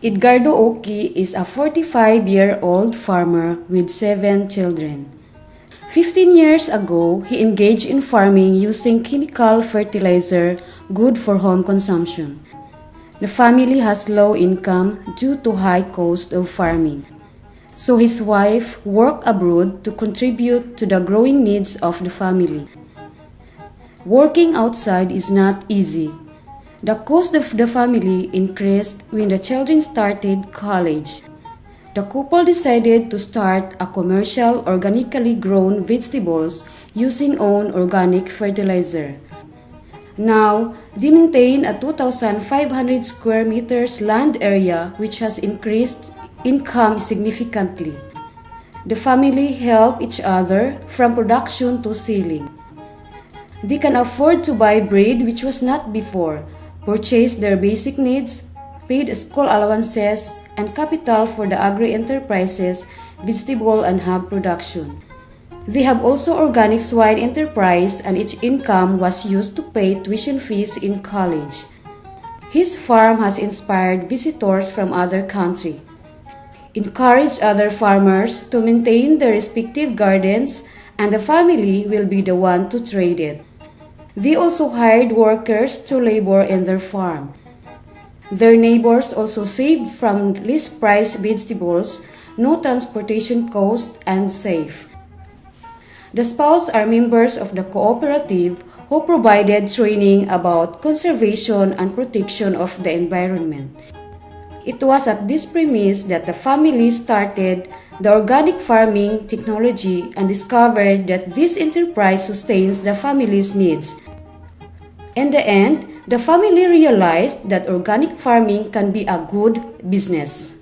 Edgardo Oki is a 45-year-old farmer with seven children. 15 years ago, he engaged in farming using chemical fertilizer good for home consumption. The family has low income due to high cost of farming. So his wife worked abroad to contribute to the growing needs of the family. Working outside is not easy the cost of the family increased when the children started college. The couple decided to start a commercial organically grown vegetables using own organic fertilizer. Now, they maintain a 2,500 square meters land area which has increased income significantly. The family help each other from production to selling. They can afford to buy bread which was not before purchase their basic needs, paid school allowances, and capital for the agri-enterprises, vegetable and hog production. They have also organic swine enterprise and each income was used to pay tuition fees in college. His farm has inspired visitors from other country. Encourage other farmers to maintain their respective gardens and the family will be the one to trade it. They also hired workers to labor in their farm. Their neighbors also saved from least price vegetables, no transportation cost, and safe. The spouse are members of the cooperative who provided training about conservation and protection of the environment. It was at this premise that the family started the organic farming technology and discovered that this enterprise sustains the family's needs in the end, the family realized that organic farming can be a good business.